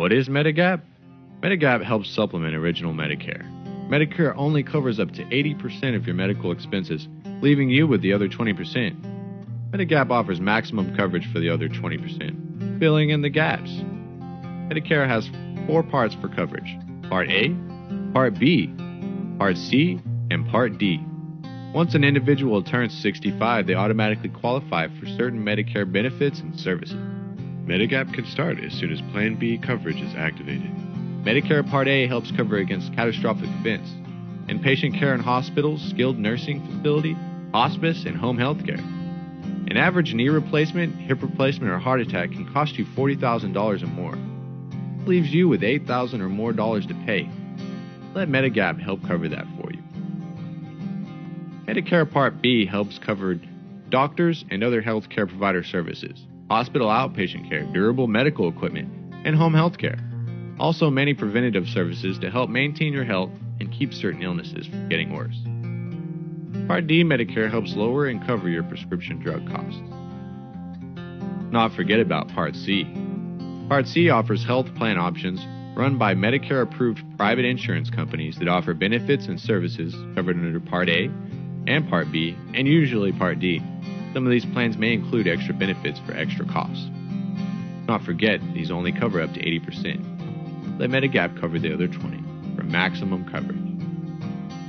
What is Medigap? Medigap helps supplement original Medicare. Medicare only covers up to 80% of your medical expenses, leaving you with the other 20%. Medigap offers maximum coverage for the other 20%, filling in the gaps. Medicare has four parts for coverage Part A, Part B, Part C, and Part D. Once an individual turns 65, they automatically qualify for certain Medicare benefits and services. Medigap can start as soon as Plan B coverage is activated. Medicare Part A helps cover against catastrophic events, inpatient care in hospitals, skilled nursing facility, hospice, and home health care. An average knee replacement, hip replacement, or heart attack can cost you $40,000 or more. It leaves you with $8,000 or more dollars to pay. Let Medigap help cover that for you. Medicare Part B helps cover doctors and other healthcare provider services, hospital outpatient care, durable medical equipment, and home health care. Also, many preventative services to help maintain your health and keep certain illnesses from getting worse. Part D Medicare helps lower and cover your prescription drug costs. Not forget about Part C. Part C offers health plan options run by Medicare approved private insurance companies that offer benefits and services covered under Part A and Part B, and usually Part D. Some of these plans may include extra benefits for extra costs. Not forget, these only cover up to 80%. Let Medigap cover the other 20 for maximum coverage.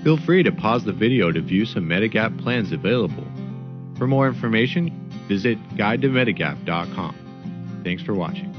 Feel free to pause the video to view some Medigap plans available. For more information, visit guidetomedigap.com. Thanks for watching.